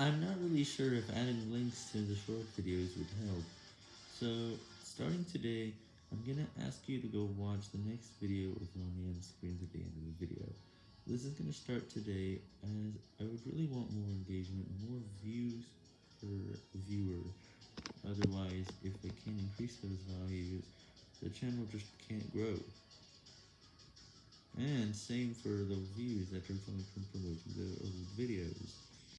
I'm not really sure if adding links to the short videos would help, so starting today, I'm gonna ask you to go watch the next video with my end screens at the end of the video. This is gonna start today, as I would really want more engagement, more views per viewer, otherwise, if I can't increase those values, the channel just can't grow. And same for the views that are coming from promoting the old videos.